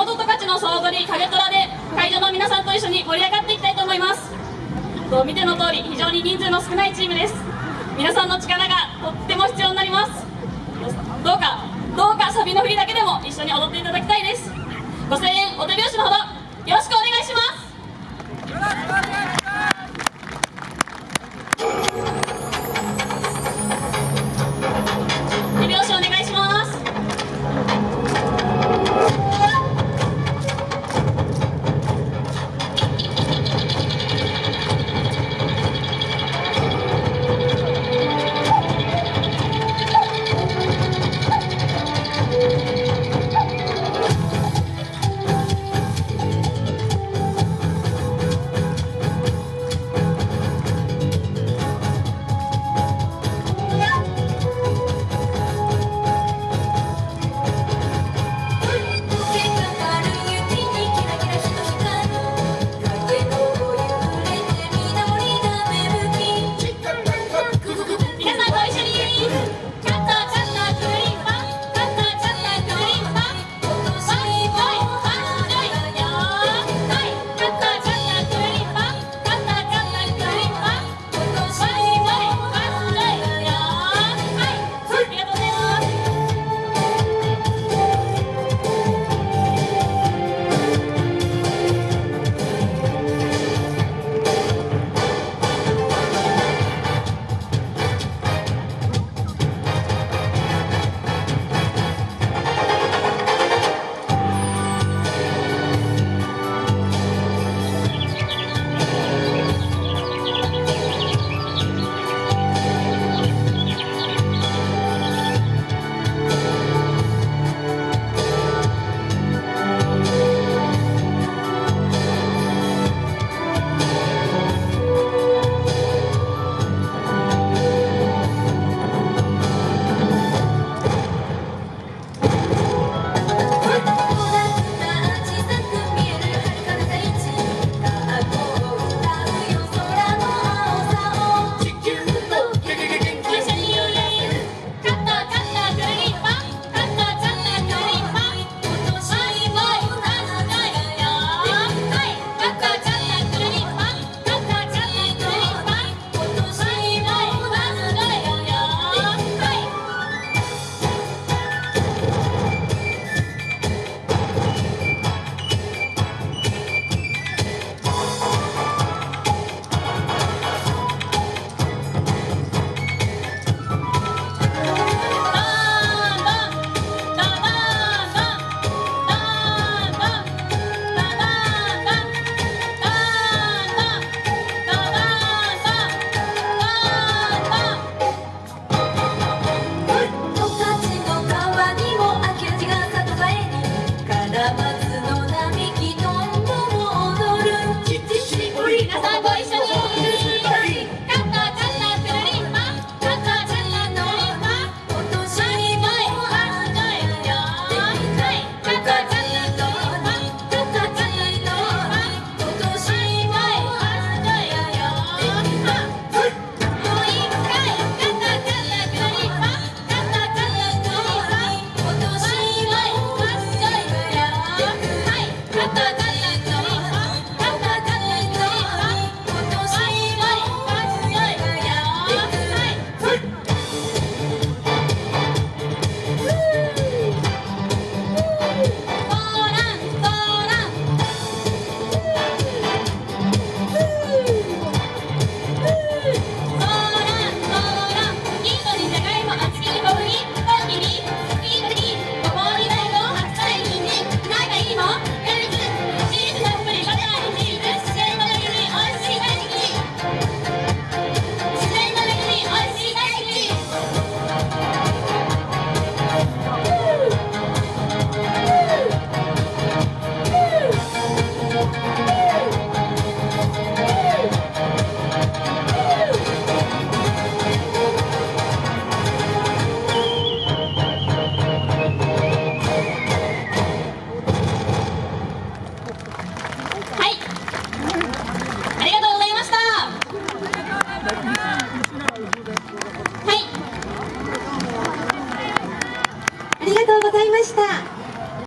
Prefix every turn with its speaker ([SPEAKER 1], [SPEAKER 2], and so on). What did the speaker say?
[SPEAKER 1] 元十勝の総踊り影虎で会場の皆さんと一緒に盛り上がっていきたいと思います。と見ての通り非常に人数の少ないチームです。皆さんの力がとっても必要になります。どうかどうかサビの振りだけでも一緒に踊っていただきたいです。